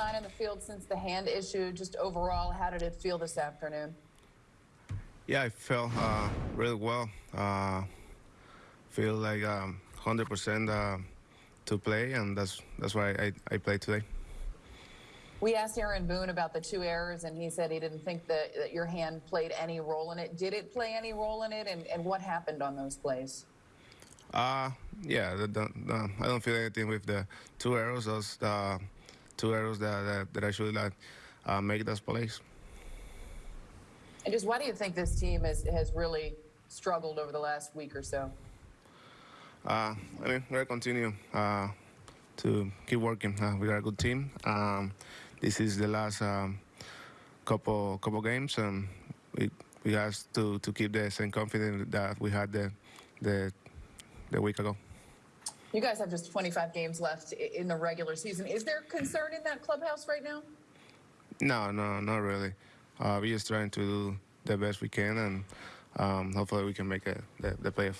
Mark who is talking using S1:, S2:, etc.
S1: nine in the field since the hand issue. Just overall, how did it feel this afternoon?
S2: Yeah, I felt uh, really well. Uh, feel like um, 100% uh, to play, and that's that's why I, I played today.
S1: We asked Aaron Boone about the two errors, and he said he didn't think that, that your hand played any role in it. Did it play any role in it, and, and what happened on those plays?
S2: Uh, yeah, the, the, the, I don't feel anything with the two arrows. Those uh, two arrows that, that, that I should like, uh, make those plays.
S1: And just why do you think this team has, has really struggled over the last week or so?
S2: Uh, I mean, we're continue uh, to keep working. Uh, we are a good team. Um, this is the last um, couple couple games, and we we have to, to keep the same confidence that we had the the the week ago.
S1: You guys have just 25 games left in the regular season. Is there concern in that clubhouse right now?
S2: No, no, not really. Uh, we're just trying to do the best we can, and um, hopefully we can make it, the, the playoff.